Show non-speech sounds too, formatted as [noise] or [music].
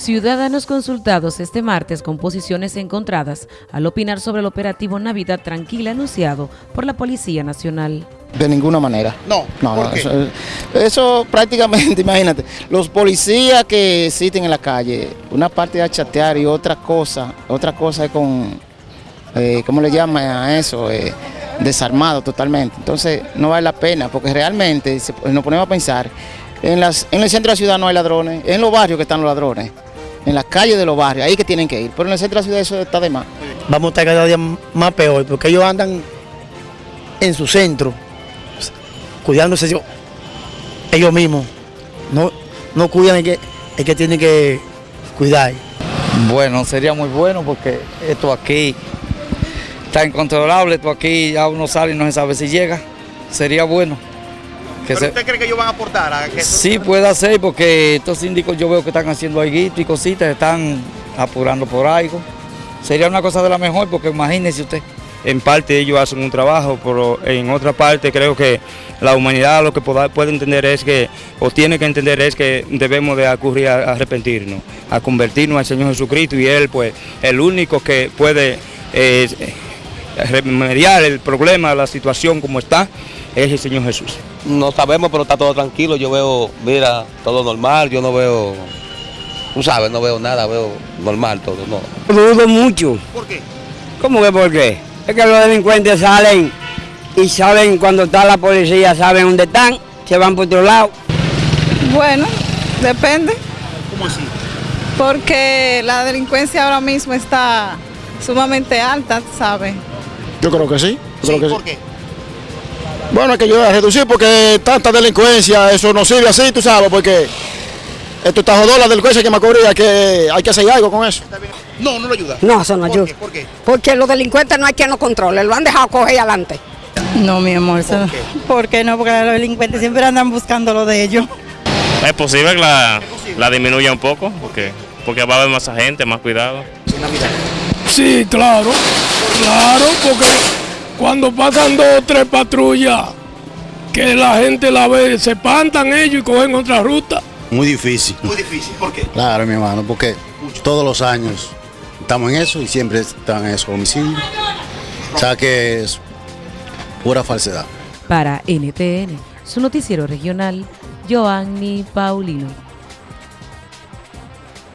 Ciudadanos consultados este martes con posiciones encontradas al opinar sobre el operativo Navidad Tranquila anunciado por la Policía Nacional. De ninguna manera. No, no, ¿por no, qué? Eso, eso prácticamente, [laughs] imagínate, los policías que existen en la calle, una parte es a chatear y otra cosa, otra cosa es con, eh, ¿cómo le llaman a eso? Eh, desarmado totalmente. Entonces no vale la pena, porque realmente si nos ponemos a pensar, en, las, en el centro de la ciudad no hay ladrones, es en los barrios que están los ladrones, en las calles de los barrios, ahí que tienen que ir, pero en el centro de la ciudad eso está de más. vamos a estar cada día más peor, porque ellos andan en su centro, cuidándose ellos, ellos mismos. No, no cuidan el que, el que tiene que cuidar. Bueno, sería muy bueno porque esto aquí está incontrolable, esto aquí ya uno sale y no se sabe si llega. Sería bueno. Que ¿Pero se- usted cree que ellos van a aportar a que Sí puede ser porque estos síndicos yo veo que están haciendo algo y cositas, están apurando por algo. Sería una cosa de la mejor porque imagínese usted. en parte ellos hacen un trabajo, pero en otra parte creo que la humanidad lo que poda- puede entender es que, o tiene que entender es que debemos de acudir a arrepentirnos, a convertirnos al Señor Jesucristo y Él pues el único que puede eh, remediar el problema, la situación como está, es el Señor Jesús. No sabemos, pero está todo tranquilo. Yo veo, mira, todo normal. Yo no veo, tú sabes, no veo nada, veo normal todo, no. Dudo mucho. ¿Por qué? ¿Cómo que por qué? Es que los delincuentes salen y saben cuando está la policía, saben dónde están, se van por otro lado. Bueno, depende, ¿Cómo así? porque la delincuencia ahora mismo está sumamente alta, ¿sabes? Yo creo que sí. Yo Sí, creo que sí. ¿por qué? Bueno, hay que ayudar a reducir porque tanta delincuencia, eso no sirve así, tú sabes, porque esto está jodón la delincuencia que me cubría, que hay que hacer algo con eso. No, no lo ayuda. No, eso no ¿Por ayuda. qué? ¿Por qué? Porque los delincuentes no hay quien los controle, lo han dejado coger adelante. No, mi amor, eso ¿Por no. qué? ¿Por qué no? Porque los delincuentes siempre andan buscando lo de ellos. Es posible que la, la disminuya un poco, porque, porque va a haber más gente, más cuidado. Sí, claro, claro, porque cuando pasan dos o tres patrullas, que la gente la ve, se espantan ellos y cogen otra ruta. Muy difícil. Muy difícil. ¿Por qué? Claro, mi hermano, porque todos los años estamos en eso y siempre están en esos homicidios. O sea que es pura falsedad. Para NTN, su noticiero regional, Joanny Paulino.